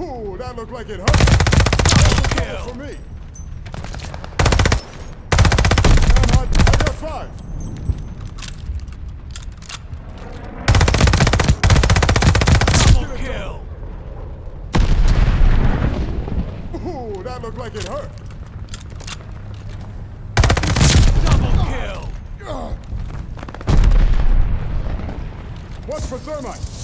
Ooh, that looked like it hurt. Double kill. for me. I'm. I got five. Double kill. Ooh, that looked like it hurt. Double kill. What's for thermite?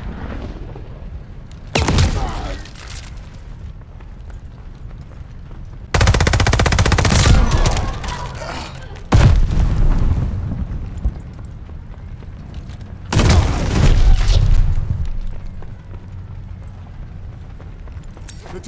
the.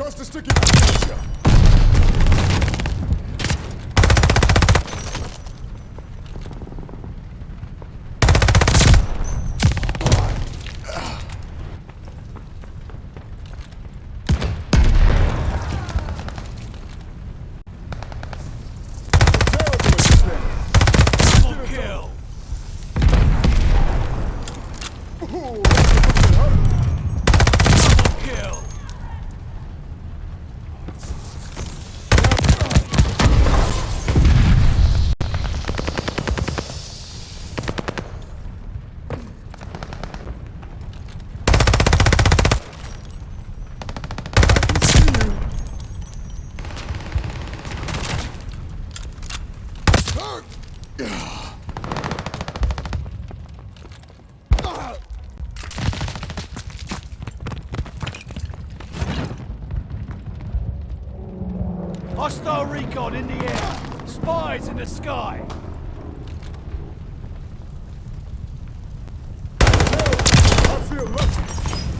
Terrible at this kill. Ooh, that looked like it hurt. Double kill. can see you. Hurt. Hostile recon in the air. Spies in the sky. I feel lucky.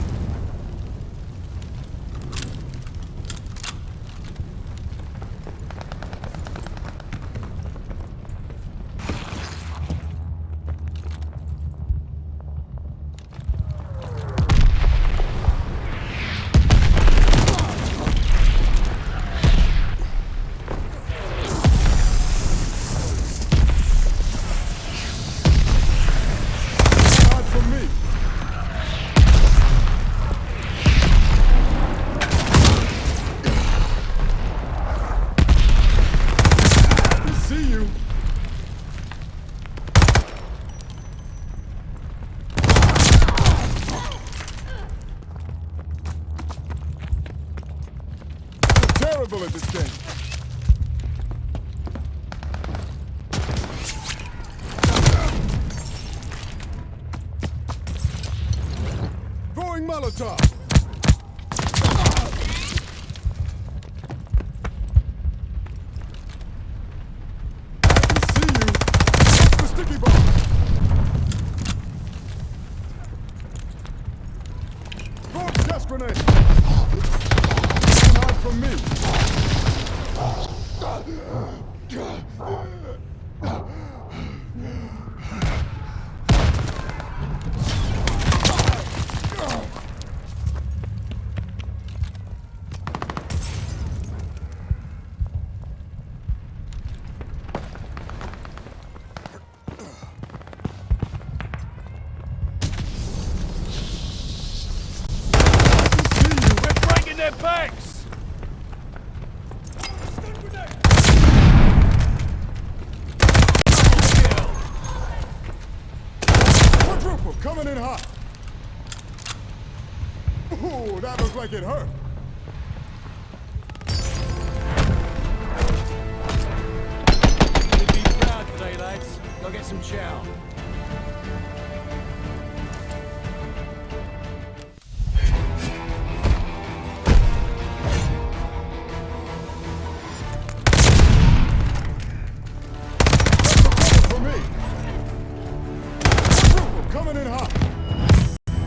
Terrible at this game. Throwing Molotov. I can see you. That's the sticky bomb. Throw a gas grenade. Not from me. Their backs. that looks like it hurt. You'd be proud today, lads. Go get some chow. coming in hot.